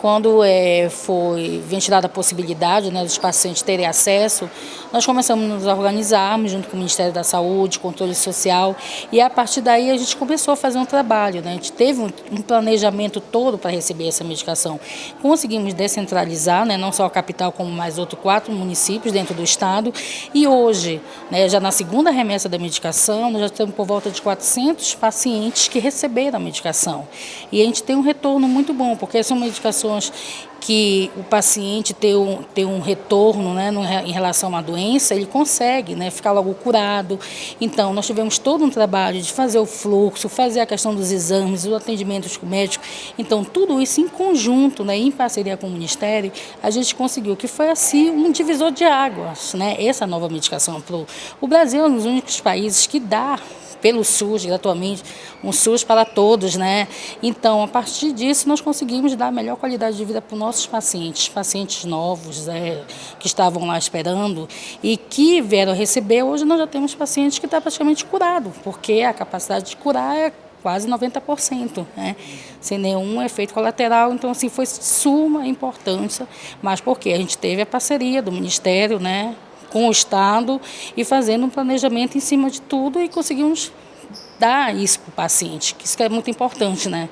Quando é, foi ventilada a possibilidade né, dos pacientes terem acesso, nós começamos a nos organizarmos junto com o Ministério da Saúde, Controle Social, e a partir daí a gente começou a fazer um trabalho. Né? A gente teve um, planejamento todo para receber essa medicação. Conseguimos descentralizar, né, não só a capital, como mais outros quatro municípios dentro do estado, e hoje, né, já na segunda remessa da medicação, nós já temos por volta de 400 pacientes que receberam a medicação. E a gente tem um retorno muito bom, porque são medicações que o paciente ter um, ter um retorno né, em relação à doença, ele consegue né, ficar logo curado. Então, nós tivemos todo um trabalho de fazer o fluxo, fazer a questão dos exames, o atendimento médico. Então, tudo isso em conjunto, né, em parceria com o Ministério, a gente conseguiu, que foi assim um divisor de águas, né, essa nova medicação. O Brasil é um dos únicos países que dá pelo SUS, gratuitamente, um SUS para todos, né? Então, a partir disso, nós conseguimos dar a melhor qualidade de vida para os nossos pacientes, pacientes novos, é, que estavam lá esperando e que vieram receber. Hoje nós já temos pacientes que estão praticamente curados, porque a capacidade de curar é quase 90%, né? sem nenhum efeito colateral. Então, assim, foi suma importância, mas porque a gente teve a parceria do Ministério, né? Com o Estado e fazendo um planejamento em cima de tudo e conseguimos dar isso para o paciente, que isso é muito importante, né?